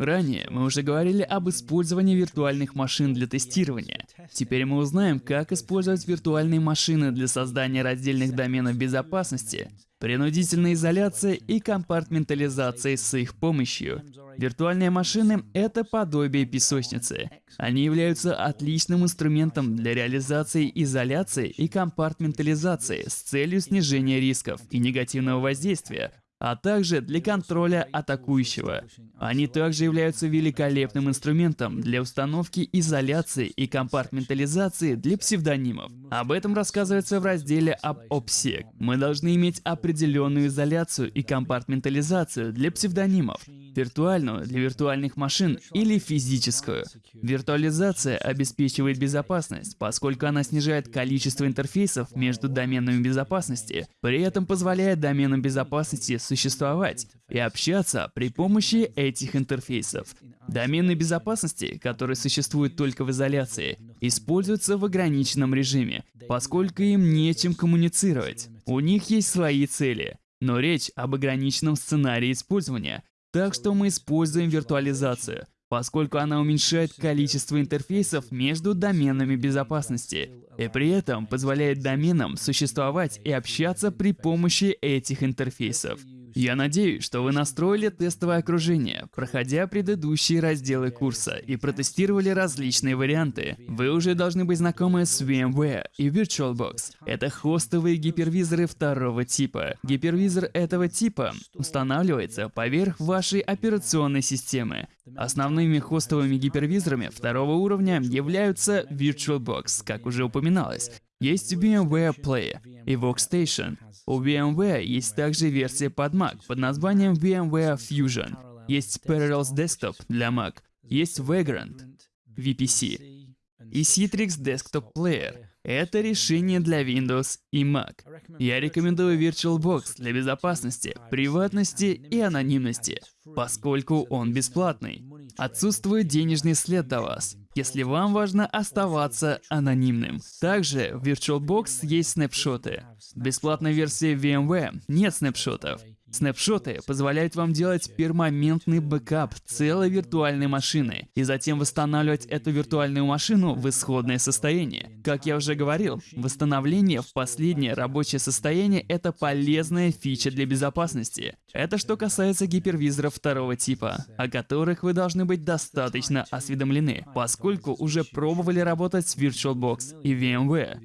Ранее мы уже говорили об использовании виртуальных машин для тестирования. Теперь мы узнаем, как использовать виртуальные машины для создания раздельных доменов безопасности, принудительной изоляции и компартментализации с их помощью. Виртуальные машины — это подобие песочницы. Они являются отличным инструментом для реализации изоляции и компартментализации с целью снижения рисков и негативного воздействия, а также для контроля атакующего. Они также являются великолепным инструментом для установки изоляции и компартментализации для псевдонимов. Об этом рассказывается в разделе об OPSEC. Мы должны иметь определенную изоляцию и компартментализацию для псевдонимов, виртуальную для виртуальных машин или физическую. Виртуализация обеспечивает безопасность, поскольку она снижает количество интерфейсов между доменами безопасности, при этом позволяет доменам безопасности существовать и общаться при помощи этих интерфейсов. Домены безопасности, которые существуют только в изоляции, используются в ограниченном режиме, поскольку им нечем коммуницировать. У них есть свои цели. Но речь об ограниченном сценарии использования, так что мы используем виртуализацию, поскольку она уменьшает количество интерфейсов между доменами безопасности и при этом позволяет доменам существовать и общаться при помощи этих интерфейсов. Я надеюсь, что вы настроили тестовое окружение, проходя предыдущие разделы курса и протестировали различные варианты. Вы уже должны быть знакомы с VMware и VirtualBox. Это хостовые гипервизоры второго типа. Гипервизор этого типа устанавливается поверх вашей операционной системы. Основными хостовыми гипервизорами второго уровня являются VirtualBox, как уже упоминалось. Есть VMware Play и Workstation. У VMware есть также версия под Mac под названием VMware Fusion. Есть Parallels Desktop для Mac. Есть Vagrant, VPC. И Citrix Desktop Player. Это решение для Windows и Mac. Я рекомендую VirtualBox для безопасности, приватности и анонимности, поскольку он бесплатный. Отсутствует денежный след до вас, если вам важно оставаться анонимным. Также в VirtualBox есть снапшоты. В бесплатной версии VMware нет снапшотов. Снапшоты позволяют вам делать перманентный бэкап целой виртуальной машины и затем восстанавливать эту виртуальную машину в исходное состояние. Как я уже говорил, восстановление в последнее рабочее состояние — это полезная фича для безопасности. Это что касается гипервизоров второго типа, о которых вы должны быть достаточно осведомлены, поскольку уже пробовали работать с VirtualBox и VMware.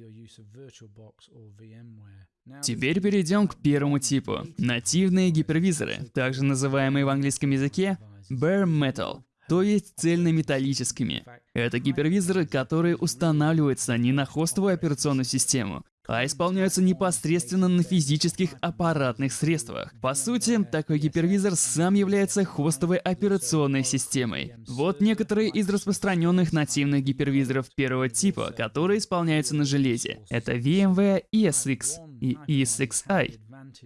Теперь перейдем к первому типу. Нативные гипервизоры, также называемые в английском языке bare metal, то есть цельнометаллическими. Это гипервизоры, которые устанавливаются не на хостовую операционную систему, а исполняются непосредственно на физических аппаратных средствах. По сути, такой гипервизор сам является хостовой операционной системой. Вот некоторые из распространенных нативных гипервизоров первого типа, которые исполняются на железе. Это VMware ESX и ESXi.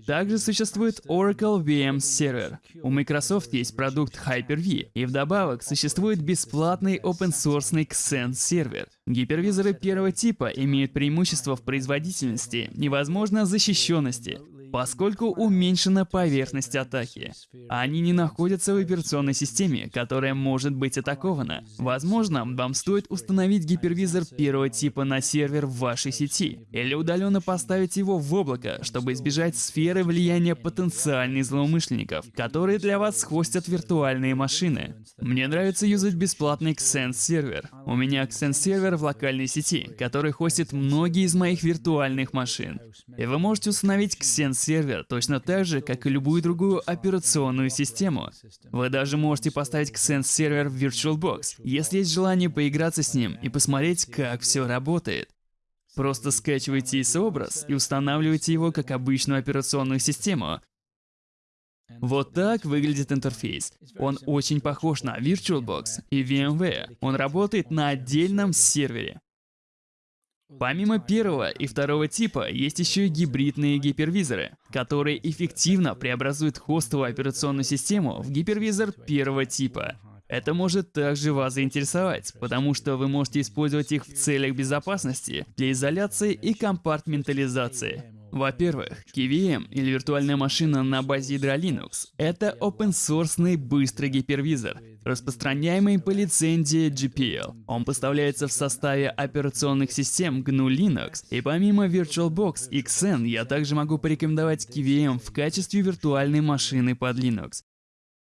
Также существует Oracle VM Server. У Microsoft есть продукт Hyper-V, и вдобавок существует бесплатный open-source Xen сервер. Гипервизоры первого типа имеют преимущество в производительности и, возможно, защищенности, поскольку уменьшена поверхность атаки. Они не находятся в операционной системе, которая может быть атакована. Возможно, вам стоит установить гипервизор первого типа на сервер в вашей сети, или удаленно поставить его в облако, чтобы избежать сферы влияния потенциальных злоумышленников, которые для вас хостят виртуальные машины. Мне нравится юзать бесплатный Xen сервер. У меня Xen сервер в локальной сети, который хостит многие из моих виртуальных машин. И вы можете установить Xen сервер точно так же, как и любую другую операционную систему. Вы даже можете поставить Xen сервер в VirtualBox, если есть желание поиграться с ним и посмотреть, как все работает. Просто скачивайте ISO-образ и устанавливайте его как обычную операционную систему. Вот так выглядит интерфейс. Он очень похож на VirtualBox и VMware. Он работает на отдельном сервере. Помимо первого и второго типа, есть еще и гибридные гипервизоры, которые эффективно преобразуют хостовую операционную систему в гипервизор первого типа. Это может также вас заинтересовать, потому что вы можете использовать их в целях безопасности, для изоляции и компартментализации. Во-первых, KVM или виртуальная машина на базе ядра Linux — это open-source быстрый гипервизор, распространяемый по лицензии GPL. Он поставляется в составе операционных систем GNU Linux, и помимо VirtualBox XN я также могу порекомендовать KVM в качестве виртуальной машины под Linux.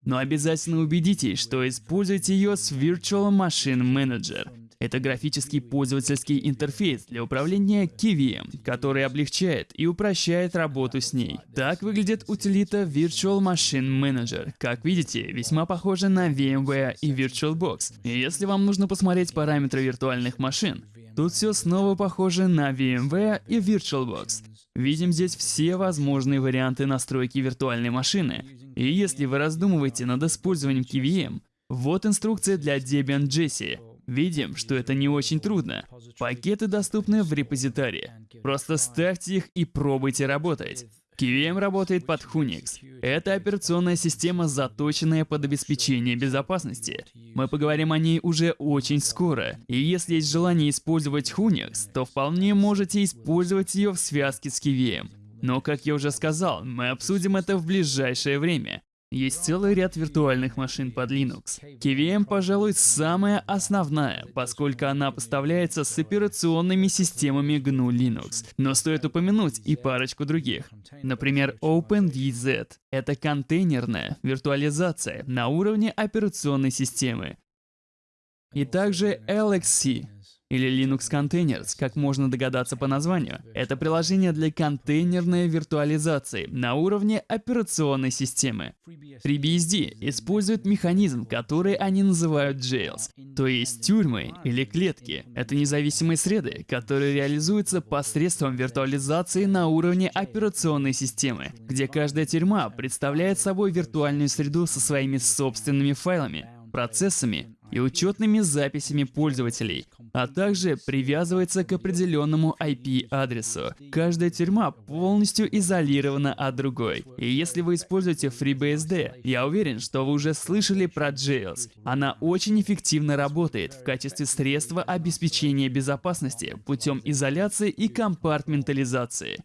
Но обязательно убедитесь, что используете ее с Virtual Machine Manager — это графический пользовательский интерфейс для управления KVM, который облегчает и упрощает работу с ней. Так выглядит утилита Virtual Machine Manager. Как видите, весьма похожа на VMware и VirtualBox. И если вам нужно посмотреть параметры виртуальных машин, тут все снова похоже на VMware и VirtualBox. Видим здесь все возможные варианты настройки виртуальной машины. И если вы раздумываете над использованием KVM, вот инструкция для Debian Jessie. Видим, что это не очень трудно. Пакеты доступны в репозитории. Просто ставьте их и пробуйте работать. KVM работает под Unix. Это операционная система, заточенная под обеспечение безопасности. Мы поговорим о ней уже очень скоро. И если есть желание использовать Unix, то вполне можете использовать ее в связке с KVM. Но, как я уже сказал, мы обсудим это в ближайшее время. Есть целый ряд виртуальных машин под Linux. KVM, пожалуй, самая основная, поскольку она поставляется с операционными системами GNU Linux. Но стоит упомянуть и парочку других. Например, OpenVZ — это контейнерная виртуализация на уровне операционной системы. И также LXC или Linux Containers, как можно догадаться по названию. Это приложение для контейнерной виртуализации на уровне операционной системы. FreeBSD использует механизм, который они называют jails, то есть тюрьмы или клетки. Это независимые среды, которые реализуются посредством виртуализации на уровне операционной системы, где каждая тюрьма представляет собой виртуальную среду со своими собственными файлами, процессами и учетными записями пользователей, а также привязывается к определенному IP-адресу. Каждая тюрьма полностью изолирована от другой. И если вы используете FreeBSD, я уверен, что вы уже слышали про Jails. Она очень эффективно работает в качестве средства обеспечения безопасности путем изоляции и компартментализации.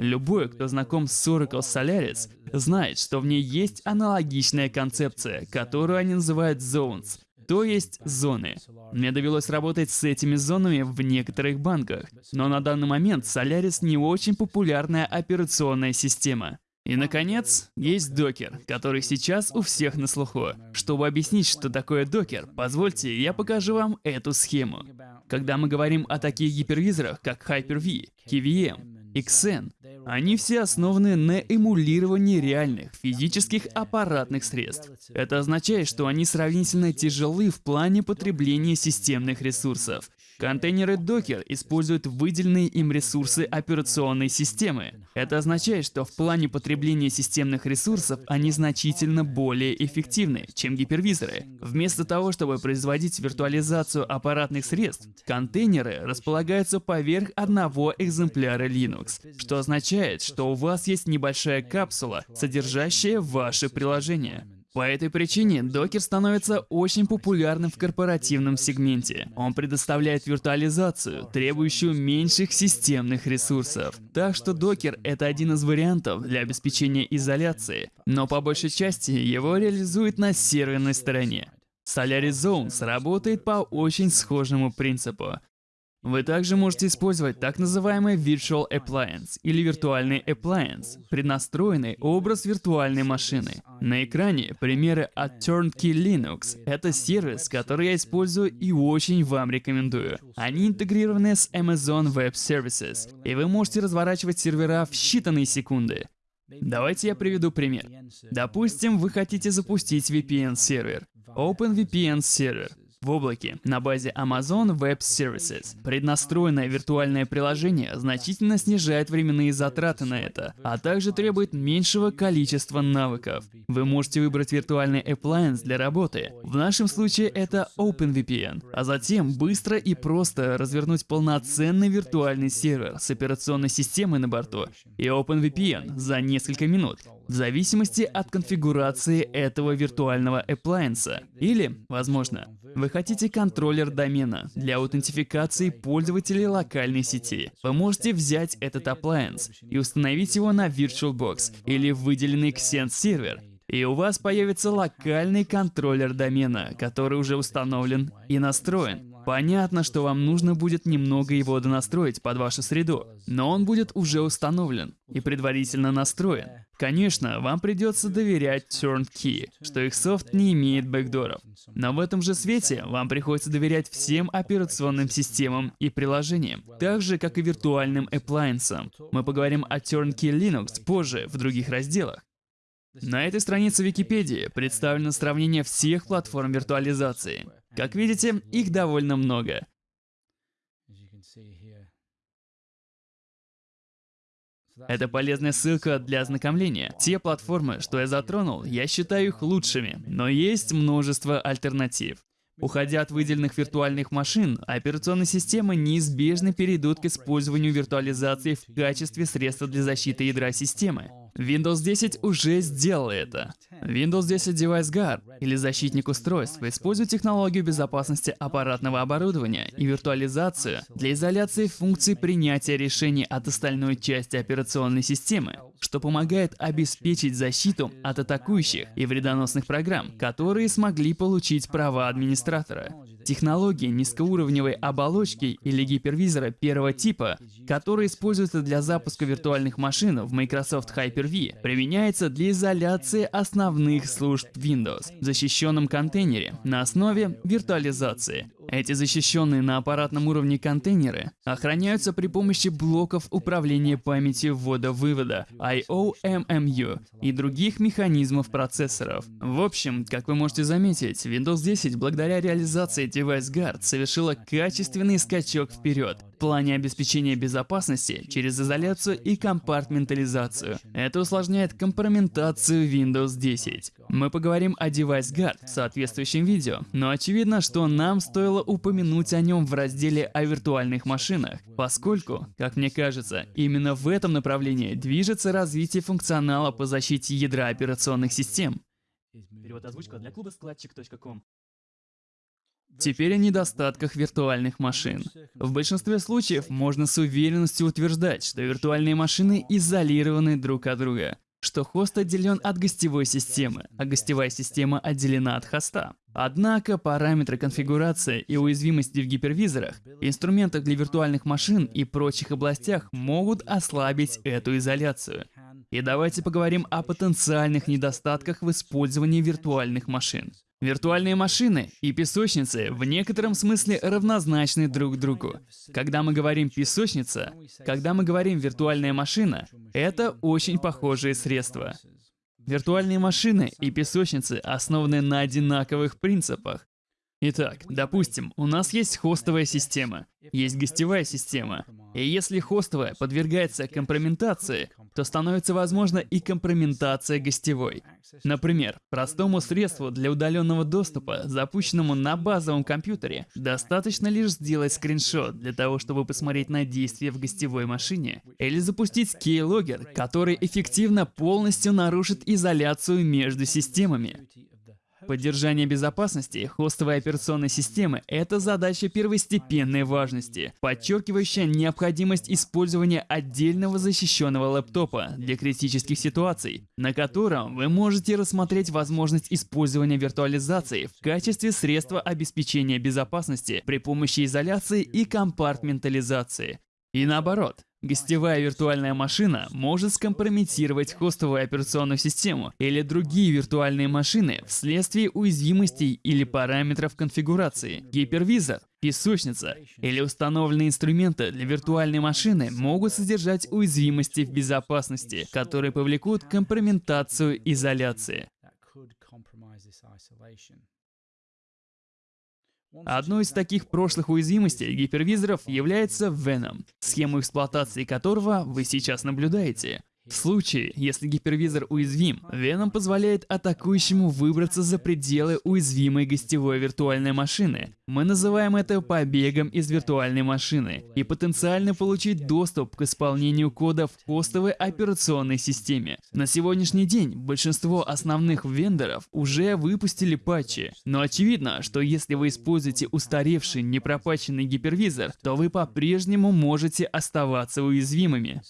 Любой, кто знаком с Oracle Solaris, знает, что в ней есть аналогичная концепция, которую они называют Zones то есть зоны. Мне довелось работать с этими зонами в некоторых банках, но на данный момент Solaris не очень популярная операционная система. И, наконец, есть докер, который сейчас у всех на слуху. Чтобы объяснить, что такое докер, позвольте, я покажу вам эту схему. Когда мы говорим о таких гипервизорах, как Hyper-V, KVM, XN. Они все основаны на эмулировании реальных физических аппаратных средств. Это означает, что они сравнительно тяжелы в плане потребления системных ресурсов. Контейнеры Docker используют выделенные им ресурсы операционной системы. Это означает, что в плане потребления системных ресурсов они значительно более эффективны, чем гипервизоры. Вместо того, чтобы производить виртуализацию аппаратных средств, контейнеры располагаются поверх одного экземпляра Linux, что означает, что у вас есть небольшая капсула, содержащая ваше приложение. По этой причине Docker становится очень популярным в корпоративном сегменте. Он предоставляет виртуализацию, требующую меньших системных ресурсов. Так что Docker — это один из вариантов для обеспечения изоляции, но по большей части его реализуют на серверной стороне. Solaris Zones работает по очень схожему принципу. Вы также можете использовать так называемый Virtual Appliance или виртуальный appliance, преднастроенный образ виртуальной машины. На экране примеры от Turnkey Linux. Это сервис, который я использую и очень вам рекомендую. Они интегрированы с Amazon Web Services, и вы можете разворачивать сервера в считанные секунды. Давайте я приведу пример. Допустим, вы хотите запустить VPN-сервер. OpenVPN сервер в облаке на базе Amazon Web Services. Преднастроенное виртуальное приложение значительно снижает временные затраты на это, а также требует меньшего количества навыков. Вы можете выбрать виртуальный appliance для работы. В нашем случае это OpenVPN, а затем быстро и просто развернуть полноценный виртуальный сервер с операционной системой на борту и OpenVPN за несколько минут в зависимости от конфигурации этого виртуального appliance. Или, возможно, вы хотите контроллер домена для аутентификации пользователей локальной сети. Вы можете взять этот appliance и установить его на VirtualBox или выделенный Xen сервер, и у вас появится локальный контроллер домена, который уже установлен и настроен. Понятно, что вам нужно будет немного его донастроить под вашу среду, но он будет уже установлен и предварительно настроен. Конечно, вам придется доверять Turnkey, что их софт не имеет бэкдоров. Но в этом же свете вам приходится доверять всем операционным системам и приложениям, так же, как и виртуальным appliances. Мы поговорим о Turnkey Linux позже, в других разделах. На этой странице Википедии представлено сравнение всех платформ виртуализации. Как видите, их довольно много. Это полезная ссылка для ознакомления. Те платформы, что я затронул, я считаю их лучшими, но есть множество альтернатив. Уходя от выделенных виртуальных машин, операционные системы неизбежно перейдут к использованию виртуализации в качестве средства для защиты ядра системы. Windows 10 уже сделал это. Windows 10 Device Guard, или защитник устройств, использует технологию безопасности аппаратного оборудования и виртуализацию для изоляции функций принятия решений от остальной части операционной системы, что помогает обеспечить защиту от атакующих и вредоносных программ, которые смогли получить права администратора. Технологии низкоуровневой оболочки или гипервизора первого типа, которые используются для запуска виртуальных машин в Microsoft Hyper-V, применяется для изоляции основных служб Windows в защищенном контейнере на основе виртуализации. Эти защищенные на аппаратном уровне контейнеры охраняются при помощи блоков управления памятью ввода-вывода IOMMU и других механизмов процессоров. В общем, как вы можете заметить, Windows 10 благодаря реализации Device Guard совершила качественный скачок вперед плане обеспечения безопасности через изоляцию и компартментализацию. Это усложняет компрометацию Windows 10. Мы поговорим о Device Guard в соответствующем видео, но очевидно, что нам стоило упомянуть о нем в разделе о виртуальных машинах, поскольку, как мне кажется, именно в этом направлении движется развитие функционала по защите ядра операционных систем. Перевод озвучка для клуба складчик.ком. Теперь о недостатках виртуальных машин. В большинстве случаев можно с уверенностью утверждать, что виртуальные машины изолированы друг от друга, что хост отделен от гостевой системы, а гостевая система отделена от хоста. Однако параметры конфигурации и уязвимости в гипервизорах, инструментах для виртуальных машин и прочих областях могут ослабить эту изоляцию. И давайте поговорим о потенциальных недостатках в использовании виртуальных машин. Виртуальные машины и песочницы в некотором смысле равнозначны друг другу. Когда мы говорим «песочница», когда мы говорим «виртуальная машина», это очень похожие средства. Виртуальные машины и песочницы основаны на одинаковых принципах. Итак, допустим, у нас есть хостовая система, есть гостевая система, и если хостовая подвергается компрометации, то становится возможна и компрометация гостевой. Например, простому средству для удаленного доступа, запущенному на базовом компьютере, достаточно лишь сделать скриншот для того, чтобы посмотреть на действия в гостевой машине, или запустить keylogger, который эффективно полностью нарушит изоляцию между системами. Поддержание безопасности хостовой операционной системы – это задача первостепенной важности, подчеркивающая необходимость использования отдельного защищенного лэптопа для критических ситуаций, на котором вы можете рассмотреть возможность использования виртуализации в качестве средства обеспечения безопасности при помощи изоляции и компартментализации. И наоборот, Гостевая виртуальная машина может скомпрометировать хостовую операционную систему или другие виртуальные машины вследствие уязвимостей или параметров конфигурации. Гипервизор, песочница или установленные инструменты для виртуальной машины могут содержать уязвимости в безопасности, которые повлекут компрометацию изоляции. Одной из таких прошлых уязвимостей гипервизоров является Venom, схему эксплуатации которого вы сейчас наблюдаете. В случае, если гипервизор уязвим, Venom позволяет атакующему выбраться за пределы уязвимой гостевой виртуальной машины. Мы называем это побегом из виртуальной машины и потенциально получить доступ к исполнению кода в хостовой операционной системе. На сегодняшний день большинство основных вендоров уже выпустили патчи, но очевидно, что если вы используете устаревший непропатченный гипервизор, то вы по-прежнему можете оставаться уязвимыми.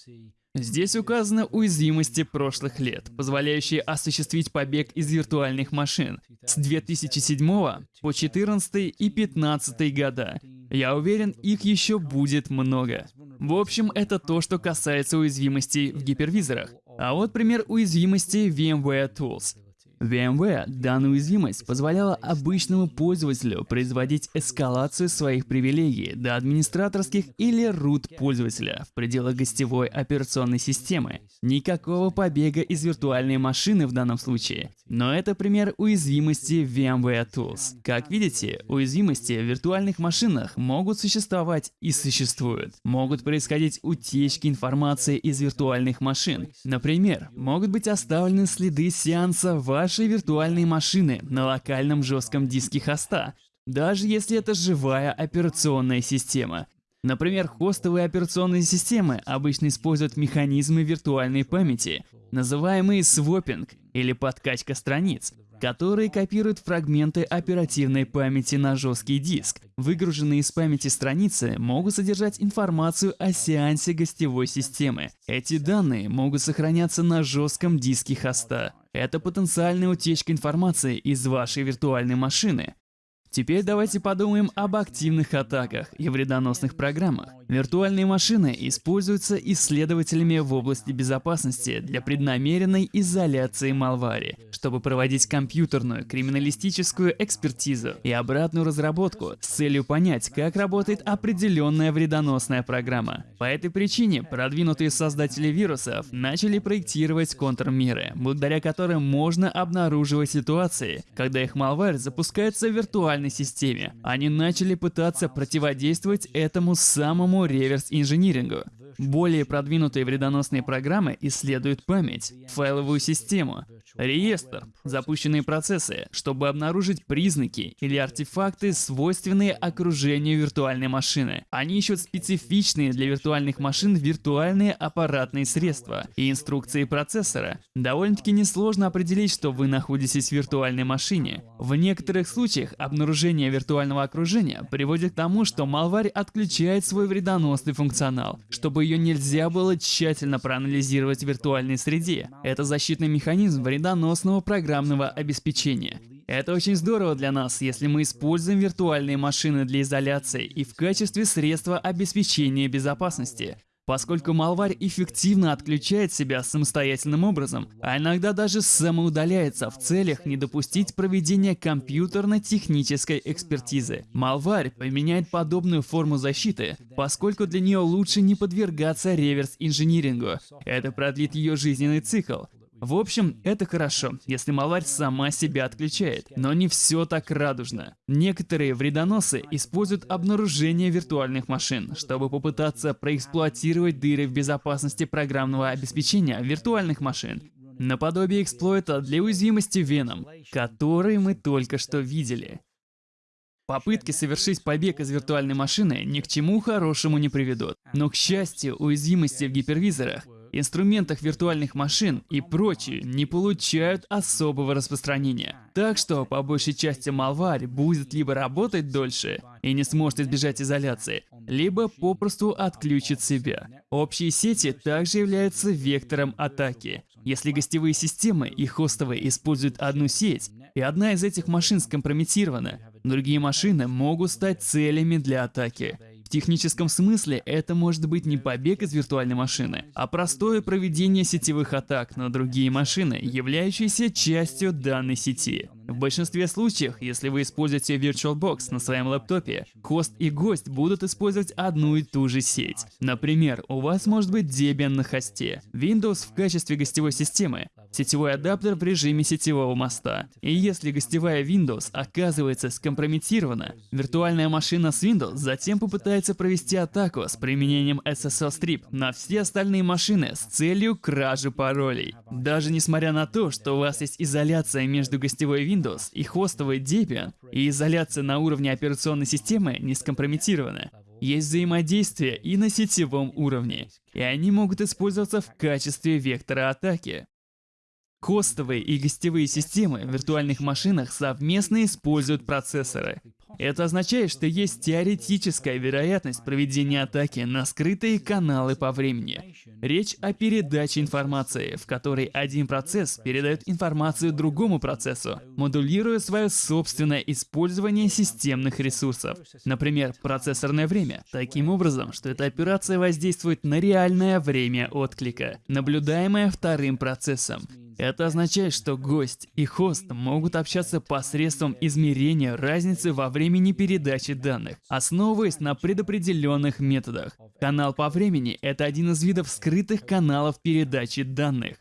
Здесь указаны уязвимости прошлых лет, позволяющие осуществить побег из виртуальных машин с 2007 по 2014 и 2015 года. Я уверен, их еще будет много. В общем, это то, что касается уязвимостей в гипервизорах. А вот пример уязвимости VMware Tools. VMware данная уязвимость позволяла обычному пользователю производить эскалацию своих привилегий до администраторских или root пользователя в пределах гостевой операционной системы. Никакого побега из виртуальной машины в данном случае. Но это пример уязвимости VMware Tools. Как видите, уязвимости в виртуальных машинах могут существовать и существуют. Могут происходить утечки информации из виртуальных машин. Например, могут быть оставлены следы сеанса вашей вашей виртуальной машины на локальном жестком диске хоста, даже если это живая операционная система. Например, хостовые операционные системы обычно используют механизмы виртуальной памяти, называемые свопинг или подкачка страниц, которые копируют фрагменты оперативной памяти на жесткий диск. Выгруженные из памяти страницы могут содержать информацию о сеансе гостевой системы. Эти данные могут сохраняться на жестком диске хоста. Это потенциальная утечка информации из вашей виртуальной машины. Теперь давайте подумаем об активных атаках и вредоносных программах. Виртуальные машины используются исследователями в области безопасности для преднамеренной изоляции малвари, чтобы проводить компьютерную криминалистическую экспертизу и обратную разработку с целью понять, как работает определенная вредоносная программа. По этой причине продвинутые создатели вирусов начали проектировать контрмеры, благодаря которым можно обнаруживать ситуации, когда их малварь запускается в виртуальной системе. Они начали пытаться противодействовать этому самому реверс-инжинирингу. Более продвинутые вредоносные программы исследуют память, файловую систему, реестр, запущенные процессы, чтобы обнаружить признаки или артефакты, свойственные окружению виртуальной машины. Они ищут специфичные для виртуальных машин виртуальные аппаратные средства и инструкции процессора. Довольно-таки несложно определить, что вы находитесь в виртуальной машине. В некоторых случаях обнаружение виртуального окружения приводит к тому, что малварь отключает свой вредоносный функционал, чтобы ее нельзя было тщательно проанализировать в виртуальной среде. Это защитный механизм вредоносного программного обеспечения. Это очень здорово для нас, если мы используем виртуальные машины для изоляции и в качестве средства обеспечения безопасности поскольку малварь эффективно отключает себя самостоятельным образом, а иногда даже самоудаляется в целях не допустить проведения компьютерно-технической экспертизы. Малварь поменяет подобную форму защиты, поскольку для нее лучше не подвергаться реверс-инжинирингу. Это продлит ее жизненный цикл, в общем, это хорошо, если маларь сама себя отключает. Но не все так радужно. Некоторые вредоносы используют обнаружение виртуальных машин, чтобы попытаться проэксплуатировать дыры в безопасности программного обеспечения виртуальных машин. Наподобие эксплойта для уязвимости Venom, который мы только что видели. Попытки совершить побег из виртуальной машины ни к чему хорошему не приведут. Но, к счастью, уязвимости в гипервизорах инструментах виртуальных машин и прочие не получают особого распространения. Так что, по большей части, малварь будет либо работать дольше и не сможет избежать изоляции, либо попросту отключит себя. Общие сети также являются вектором атаки. Если гостевые системы и хостовые используют одну сеть, и одна из этих машин скомпрометирована, другие машины могут стать целями для атаки. Техническом смысле это может быть не побег из виртуальной машины, а простое проведение сетевых атак на другие машины, являющиеся частью данной сети. В большинстве случаев, если вы используете VirtualBox на своем лэптопе, хост и гость будут использовать одну и ту же сеть. Например, у вас может быть Debian на хосте, Windows в качестве гостевой системы, сетевой адаптер в режиме сетевого моста. И если гостевая Windows оказывается скомпрометирована, виртуальная машина с Windows затем попытается провести атаку с применением SSL Strip на все остальные машины с целью кражи паролей. Даже несмотря на то, что у вас есть изоляция между гостевой Windows и хостовой Debian, и изоляция на уровне операционной системы не скомпрометирована, есть взаимодействие и на сетевом уровне, и они могут использоваться в качестве вектора атаки. Хостовые и гостевые системы в виртуальных машинах совместно используют процессоры. Это означает, что есть теоретическая вероятность проведения атаки на скрытые каналы по времени. Речь о передаче информации, в которой один процесс передает информацию другому процессу, модулируя свое собственное использование системных ресурсов. Например, процессорное время. Таким образом, что эта операция воздействует на реальное время отклика, наблюдаемое вторым процессом, это означает, что гость и хост могут общаться посредством измерения разницы во времени передачи данных, основываясь на предопределенных методах. Канал по времени — это один из видов скрытых каналов передачи данных.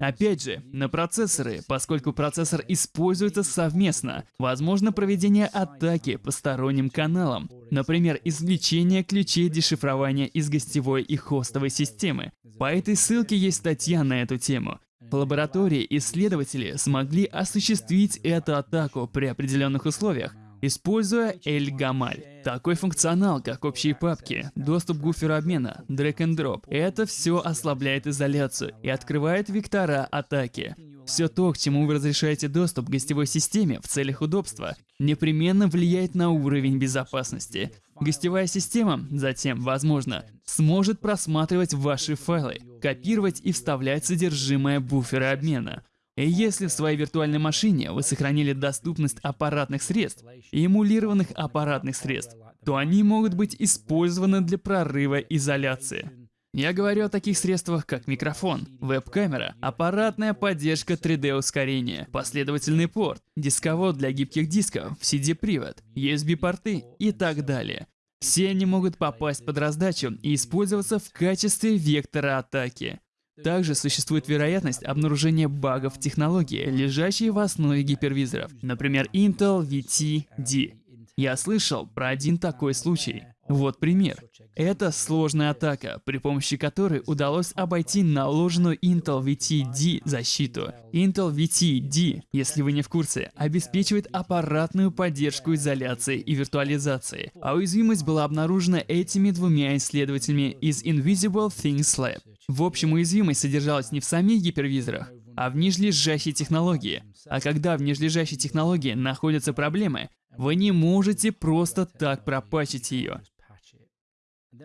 Опять же, на процессоры, поскольку процессор используется совместно, возможно проведение атаки по сторонним каналам, например, извлечение ключей дешифрования из гостевой и хостовой системы. По этой ссылке есть статья на эту тему. В лаборатории исследователи смогли осуществить эту атаку при определенных условиях, используя Эль-Гамаль. Такой функционал, как общие папки, доступ к буферу обмена, drag and drop, это все ослабляет изоляцию и открывает вектора атаки. Все то, к чему вы разрешаете доступ к гостевой системе в целях удобства, непременно влияет на уровень безопасности. Гостевая система, затем, возможно, сможет просматривать ваши файлы, копировать и вставлять содержимое буфера обмена. И если в своей виртуальной машине вы сохранили доступность аппаратных средств эмулированных аппаратных средств, то они могут быть использованы для прорыва изоляции. Я говорю о таких средствах, как микрофон, веб-камера, аппаратная поддержка 3D-ускорения, последовательный порт, дисковод для гибких дисков, CD-привод, USB-порты и так далее. Все они могут попасть под раздачу и использоваться в качестве вектора атаки. Также существует вероятность обнаружения багов в технологии, лежащей в основе гипервизоров, например, Intel VT-D. Я слышал про один такой случай. Вот пример. Это сложная атака, при помощи которой удалось обойти наложенную Intel VT-D защиту. Intel VT-D, если вы не в курсе, обеспечивает аппаратную поддержку изоляции и виртуализации, а уязвимость была обнаружена этими двумя исследователями из Invisible Things Lab. В общем, уязвимость содержалась не в самих гипервизорах, а в нижележащей технологии. А когда в нижележащей технологии находятся проблемы, вы не можете просто так пропачить ее.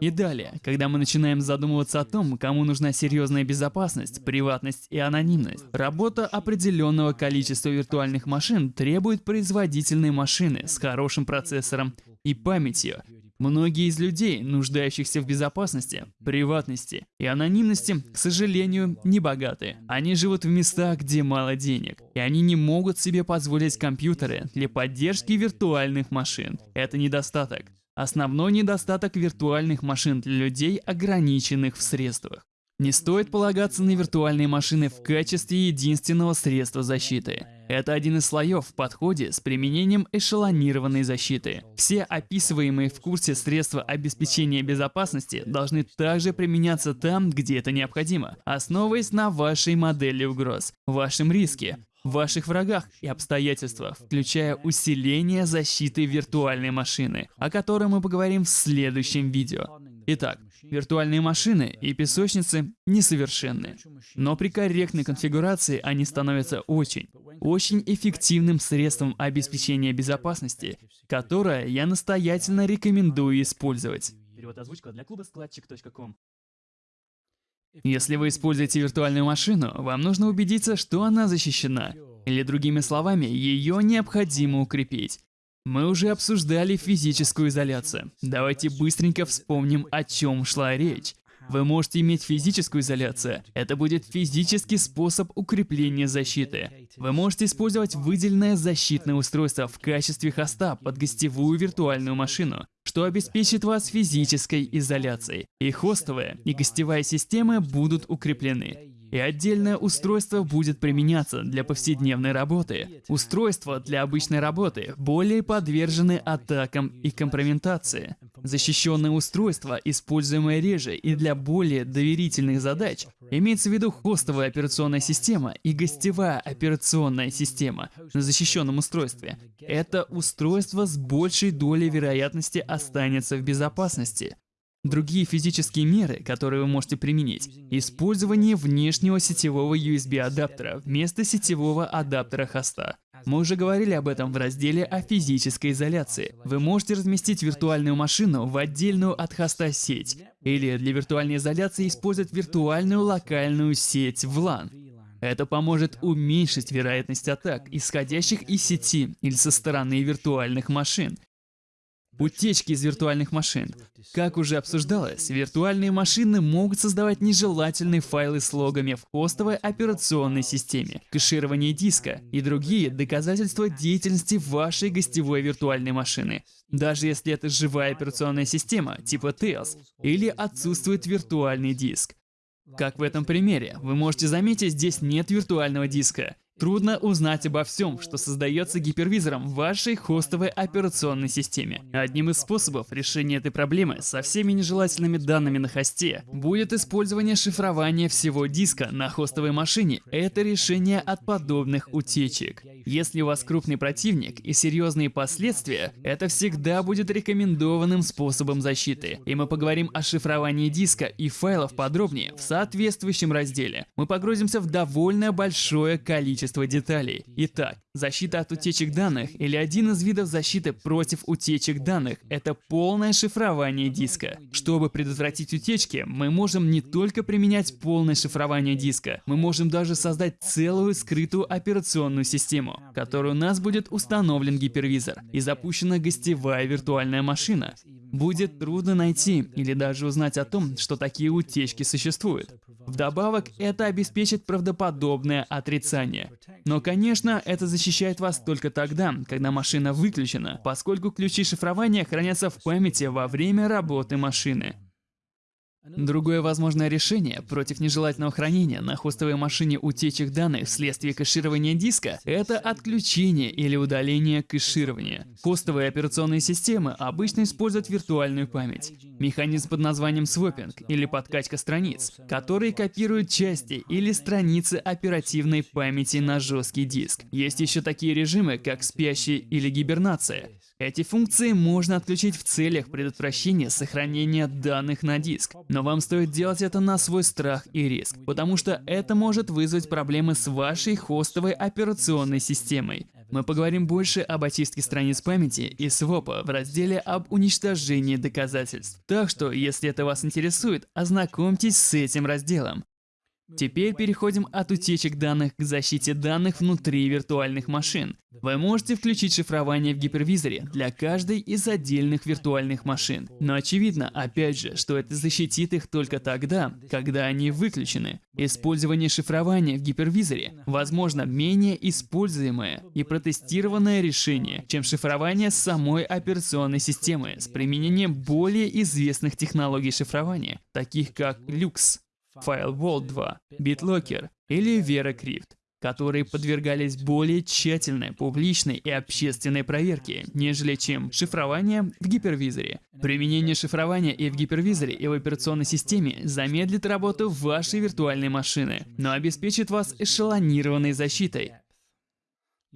И далее, когда мы начинаем задумываться о том, кому нужна серьезная безопасность, приватность и анонимность, работа определенного количества виртуальных машин требует производительной машины с хорошим процессором и памятью. Многие из людей, нуждающихся в безопасности, приватности и анонимности, к сожалению, не богаты. Они живут в местах, где мало денег, и они не могут себе позволить компьютеры для поддержки виртуальных машин. Это недостаток. Основной недостаток виртуальных машин для людей, ограниченных в средствах. Не стоит полагаться на виртуальные машины в качестве единственного средства защиты. Это один из слоев в подходе с применением эшелонированной защиты. Все описываемые в курсе средства обеспечения безопасности должны также применяться там, где это необходимо, основываясь на вашей модели угроз, вашем риске, ваших врагах и обстоятельствах, включая усиление защиты виртуальной машины, о которой мы поговорим в следующем видео. Итак, виртуальные машины и песочницы несовершенны, но при корректной конфигурации они становятся очень, очень эффективным средством обеспечения безопасности, которое я настоятельно рекомендую использовать. Перевод озвучка для клуба складчик.ком если вы используете виртуальную машину, вам нужно убедиться, что она защищена. Или другими словами, ее необходимо укрепить. Мы уже обсуждали физическую изоляцию. Давайте быстренько вспомним, о чем шла речь. Вы можете иметь физическую изоляцию. Это будет физический способ укрепления защиты. Вы можете использовать выделенное защитное устройство в качестве хоста под гостевую виртуальную машину, что обеспечит вас физической изоляцией. И хостовая, и гостевая системы будут укреплены. И отдельное устройство будет применяться для повседневной работы. Устройства для обычной работы более подвержены атакам и компрометации. Защищенное устройство, используемое реже и для более доверительных задач, имеется в виду хостовая операционная система и гостевая операционная система на защищенном устройстве. Это устройство с большей долей вероятности останется в безопасности. Другие физические меры, которые вы можете применить. Использование внешнего сетевого USB-адаптера вместо сетевого адаптера хоста. Мы уже говорили об этом в разделе о физической изоляции. Вы можете разместить виртуальную машину в отдельную от хоста сеть, или для виртуальной изоляции использовать виртуальную локальную сеть в LAN. Это поможет уменьшить вероятность атак, исходящих из сети или со стороны виртуальных машин. Утечки из виртуальных машин. Как уже обсуждалось, виртуальные машины могут создавать нежелательные файлы с логами в хостовой операционной системе, кэширование диска и другие доказательства деятельности вашей гостевой виртуальной машины. Даже если это живая операционная система, типа Tails, или отсутствует виртуальный диск. Как в этом примере, вы можете заметить, здесь нет виртуального диска. Трудно узнать обо всем, что создается гипервизором в вашей хостовой операционной системе. Одним из способов решения этой проблемы со всеми нежелательными данными на хосте будет использование шифрования всего диска на хостовой машине. Это решение от подобных утечек. Если у вас крупный противник и серьезные последствия, это всегда будет рекомендованным способом защиты. И мы поговорим о шифровании диска и файлов подробнее в соответствующем разделе. Мы погрузимся в довольно большое количество количество деталей. Итак, защита от утечек данных или один из видов защиты против утечек данных – это полное шифрование диска. Чтобы предотвратить утечки, мы можем не только применять полное шифрование диска, мы можем даже создать целую скрытую операционную систему, в которой у нас будет установлен гипервизор и запущена гостевая виртуальная машина. Будет трудно найти или даже узнать о том, что такие утечки существуют. Вдобавок, это обеспечит правдоподобное отрицание. Но, конечно, это защищает вас только тогда, когда машина выключена, поскольку ключи шифрования хранятся в памяти во время работы машины. Другое возможное решение против нежелательного хранения на хостовой машине утечек данных вследствие кэширования диска – это отключение или удаление кэширования. Хостовые операционные системы обычно используют виртуальную память. Механизм под названием свопинг или подкачка страниц, который копирует части или страницы оперативной памяти на жесткий диск. Есть еще такие режимы, как спящий или гибернация. Эти функции можно отключить в целях предотвращения сохранения данных на диск, но вам стоит делать это на свой страх и риск, потому что это может вызвать проблемы с вашей хостовой операционной системой. Мы поговорим больше об очистке страниц памяти и свопа в разделе об уничтожении доказательств. Так что, если это вас интересует, ознакомьтесь с этим разделом. Теперь переходим от утечек данных к защите данных внутри виртуальных машин. Вы можете включить шифрование в гипервизоре для каждой из отдельных виртуальных машин. Но очевидно, опять же, что это защитит их только тогда, когда они выключены. Использование шифрования в гипервизоре, возможно, менее используемое и протестированное решение, чем шифрование самой операционной системы с применением более известных технологий шифрования, таких как Lux. Firewall 2, BitLocker или VeraCrypt, которые подвергались более тщательной публичной и общественной проверке, нежели чем шифрование в гипервизоре. Применение шифрования и в гипервизоре, и в операционной системе замедлит работу вашей виртуальной машины, но обеспечит вас эшелонированной защитой,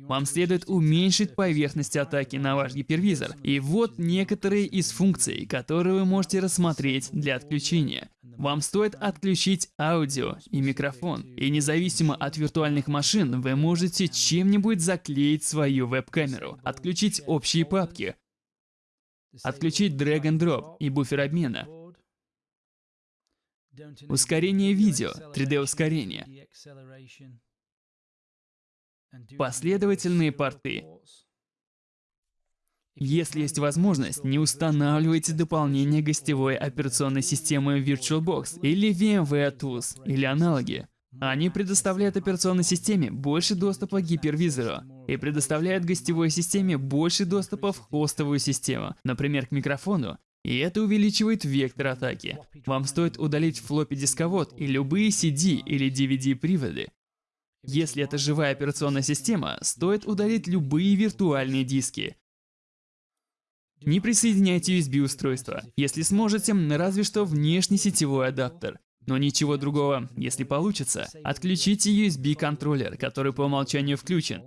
вам следует уменьшить поверхность атаки на ваш гипервизор. И вот некоторые из функций, которые вы можете рассмотреть для отключения. Вам стоит отключить аудио и микрофон. И независимо от виртуальных машин, вы можете чем-нибудь заклеить свою веб-камеру, отключить общие папки, отключить drag and drop и буфер обмена, ускорение видео, 3D-ускорение, Последовательные порты. Если есть возможность, не устанавливайте дополнение гостевой операционной системы VirtualBox или VMware Tools или аналоги. Они предоставляют операционной системе больше доступа к гипервизору и предоставляют гостевой системе больше доступа в хостовую систему, например, к микрофону И это увеличивает вектор атаки. Вам стоит удалить флоппи дисковод и любые CD или DVD приводы. Если это живая операционная система, стоит удалить любые виртуальные диски. Не присоединяйте USB-устройство. Если сможете, разве что внешний сетевой адаптер. Но ничего другого. Если получится, отключите USB-контроллер, который по умолчанию включен.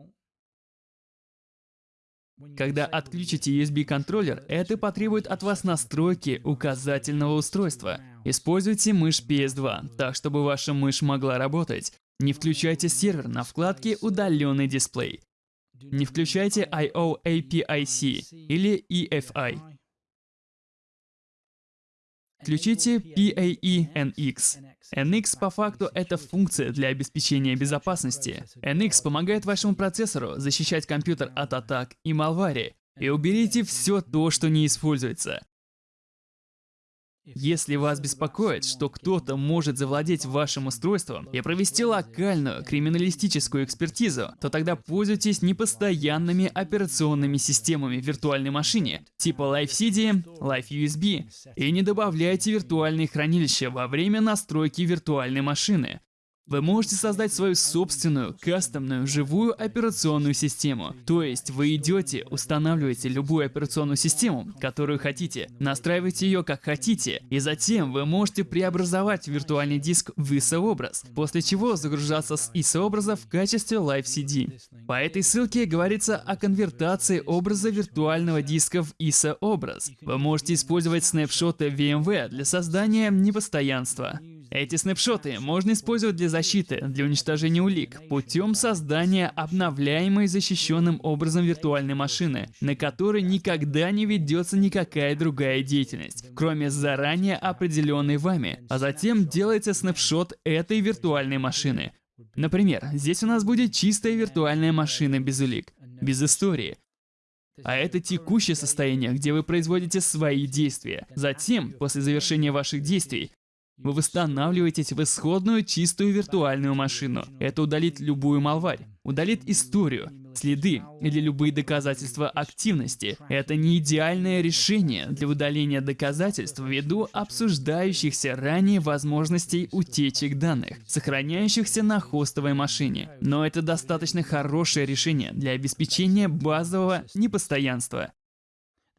Когда отключите USB-контроллер, это потребует от вас настройки указательного устройства. Используйте мышь PS2, так чтобы ваша мышь могла работать. Не включайте сервер на вкладке «Удаленный дисплей». Не включайте I.O. APIC или EFI. Включите PAE NX. По факту это функция для обеспечения безопасности. NX помогает вашему процессору защищать компьютер от атак и малвари. И уберите все то, что не используется. Если вас беспокоит, что кто-то может завладеть вашим устройством и провести локальную криминалистическую экспертизу, то тогда пользуйтесь непостоянными операционными системами в виртуальной машине, типа LiveCD, LiveUSB, и не добавляйте виртуальные хранилища во время настройки виртуальной машины. Вы можете создать свою собственную, кастомную, живую операционную систему. То есть вы идете, устанавливаете любую операционную систему, которую хотите, настраиваете ее как хотите, и затем вы можете преобразовать виртуальный диск в ISO-образ, после чего загружаться с ISO-образа в качестве Live CD. По этой ссылке говорится о конвертации образа виртуального диска в ISO-образ. Вы можете использовать снапшоты VMware для создания непостоянства. Эти снапшоты можно использовать для защиты, для уничтожения улик, путем создания обновляемой защищенным образом виртуальной машины, на которой никогда не ведется никакая другая деятельность, кроме заранее определенной вами, а затем делается снапшот этой виртуальной машины. Например, здесь у нас будет чистая виртуальная машина без улик, без истории, а это текущее состояние, где вы производите свои действия. Затем, после завершения ваших действий, вы восстанавливаетесь в исходную чистую виртуальную машину. Это удалит любую малварь, удалит историю, следы или любые доказательства активности. Это не идеальное решение для удаления доказательств ввиду обсуждающихся ранее возможностей утечек данных, сохраняющихся на хостовой машине. Но это достаточно хорошее решение для обеспечения базового непостоянства.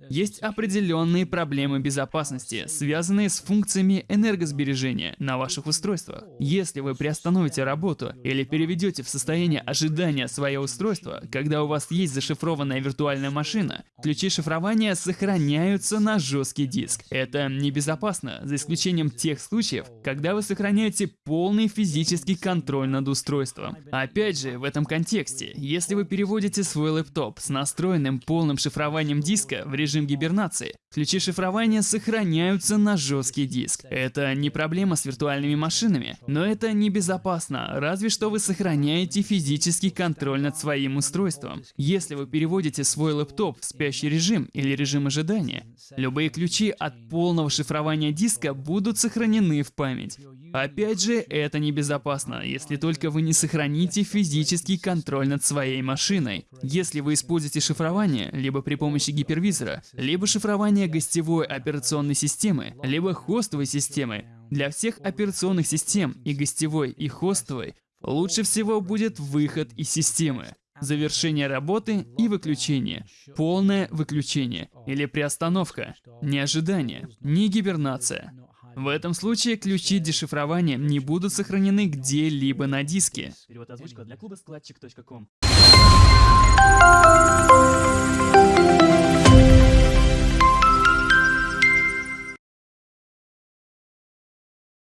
Есть определенные проблемы безопасности, связанные с функциями энергосбережения на ваших устройствах. Если вы приостановите работу или переведете в состояние ожидания свое устройство, когда у вас есть зашифрованная виртуальная машина, ключи шифрования сохраняются на жесткий диск. Это небезопасно, за исключением тех случаев, когда вы сохраняете полный физический контроль над устройством. Опять же, в этом контексте, если вы переводите свой лэптоп с настроенным полным шифрованием диска в режим режим гибернации. Ключи шифрования сохраняются на жесткий диск. Это не проблема с виртуальными машинами, но это небезопасно, разве что вы сохраняете физический контроль над своим устройством. Если вы переводите свой лэптоп в спящий режим или режим ожидания, любые ключи от полного шифрования диска будут сохранены в память. Опять же, это небезопасно, если только вы не сохраните физический контроль над своей машиной. Если вы используете шифрование, либо при помощи гипервизора, либо шифрование гостевой операционной системы, либо хостовой системы, для всех операционных систем и гостевой, и хостовой лучше всего будет выход из системы. Завершение работы и выключение. Полное выключение или приостановка. Не ожидание, не гибернация. В этом случае ключи дешифрования не будут сохранены где-либо на диске. Перевод озвучка для клуба складчик.ком